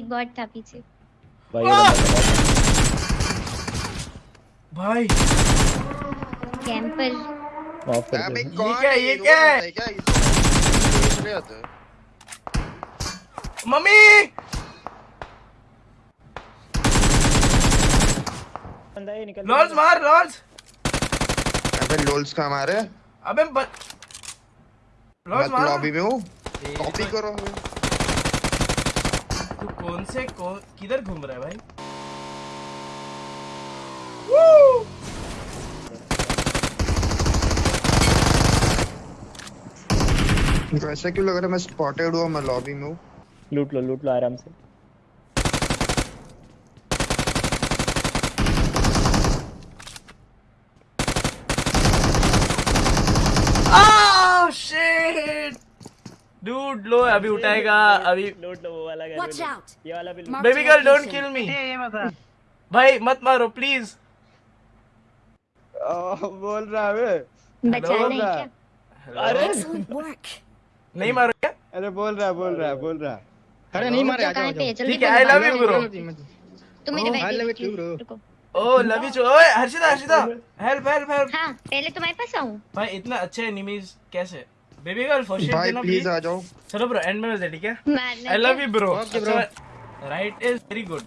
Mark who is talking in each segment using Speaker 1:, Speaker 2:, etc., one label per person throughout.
Speaker 1: एक बॉट था पीछे।
Speaker 2: भाई
Speaker 3: भाई।
Speaker 1: कैंपर
Speaker 2: माफ़ कर दे।
Speaker 4: कौन
Speaker 3: क्या-
Speaker 4: है?
Speaker 3: ये क्या है?
Speaker 4: क्या? ये हैं।
Speaker 3: मम्मी!
Speaker 2: बंदा ये निकल
Speaker 3: लॉर्ड्स मार लॉर्ड्स!
Speaker 4: अबे लोल्स का हमारे
Speaker 3: अबे लॉर्ड्स
Speaker 4: तो
Speaker 3: मार
Speaker 4: लॉबी में हूँ। कॉपी
Speaker 3: तो-
Speaker 4: करो
Speaker 3: तू कौन से कौन किधर घूम रहा है भाई?
Speaker 4: वैसे क्यों लग रहा है मैं स्पॉटेड हुआ मैं लॉबी में हूँ?
Speaker 2: लूट लो लूट लो आराम से
Speaker 3: Ah, shit! Dude, लो अभी उठाएगा अभी।
Speaker 2: लूट लो वो वाला. ये वाला भी
Speaker 3: baby girl don't kill me भाई मत मारो प्लीज़
Speaker 5: बोल रहा है
Speaker 2: अरे
Speaker 3: नहीं मारो क्या?
Speaker 5: अरे बोल रहा है बोल रहा है बोल रहा
Speaker 6: अरे नहीं मारे
Speaker 1: तो
Speaker 6: आ
Speaker 1: है?
Speaker 3: ठीक है आई लव यू ब्रो
Speaker 1: तुम मेरे
Speaker 6: Oh,
Speaker 1: भाई
Speaker 6: too, bro.
Speaker 1: रुको।
Speaker 3: ओ लव यू ओए Harshita Harshita help help help
Speaker 1: हाँ पहले तुम्हारे पास आऊँ।
Speaker 3: भाई इतना अच्छे एनिमीज कैसे? बेबी गर्ल फ़र्स्ट
Speaker 4: भाई
Speaker 3: देना
Speaker 4: प्लीज़ आ जाओ।
Speaker 3: चलो ब्रो एंड में मिलते हैं, ठीक है? आई लव
Speaker 1: क्या?
Speaker 3: You bro
Speaker 6: Okay, bro.
Speaker 3: Right is very good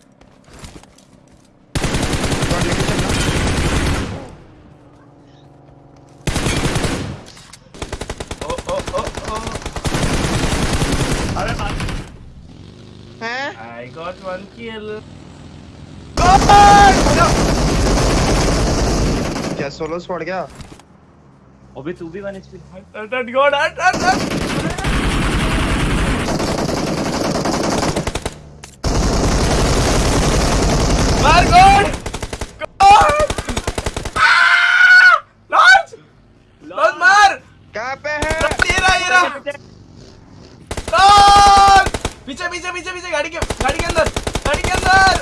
Speaker 4: हैं?
Speaker 3: आई गॉट वन किल
Speaker 4: क्या सोलो स्पॉट गया
Speaker 2: अबे तू भी one HP
Speaker 3: God, hurt, hurt, hurt. मार मार!
Speaker 4: कहाँ पे है?
Speaker 3: ये रहा, ये पीछे। पीछे पीछे पीछे गाड़ी के गाड़ी के अंदर गाड़ी के अंदर।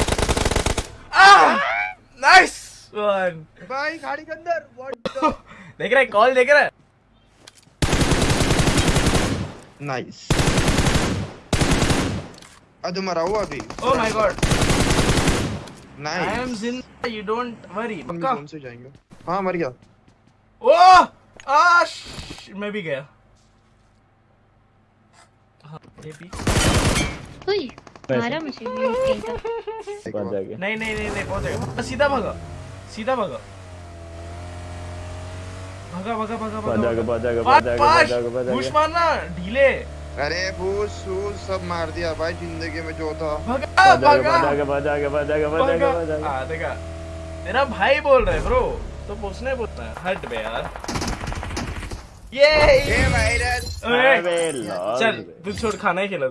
Speaker 3: नाइस वन
Speaker 4: भाई गाड़ी के अंदर। व्हाट
Speaker 3: देख रहा है कॉल देख रहा है।
Speaker 4: नाइस अरे मरा हुआ अभी।
Speaker 3: Oh my God! I
Speaker 4: nice
Speaker 3: am Zinda. You don't worry.
Speaker 4: हम
Speaker 3: पक्का?
Speaker 4: जोन से जाएँगे? हाँ मर गया।
Speaker 3: ओह आ मैं भी गया। हाँ, ये भी।
Speaker 1: उई, मारा मुझे ये।
Speaker 2: पहुँच जाएँगे।
Speaker 3: नहीं नहीं नहीं नहीं पहुंचेगा सीधा भागा सीधा भागा। भागा भागा भागा भागा
Speaker 2: जाएगा पहुँच
Speaker 3: पुश मारना ढीले
Speaker 4: अरे फूस फूस सब मार दिया भाई ज़िंदगी में जो था
Speaker 3: भागा भागा हाँ देखा तेरा भाई बोल रहे ब्रो तो पूछने पूछना है हट बे यार ये
Speaker 4: वायरस
Speaker 3: चल तू छोड़ खाना ही खिला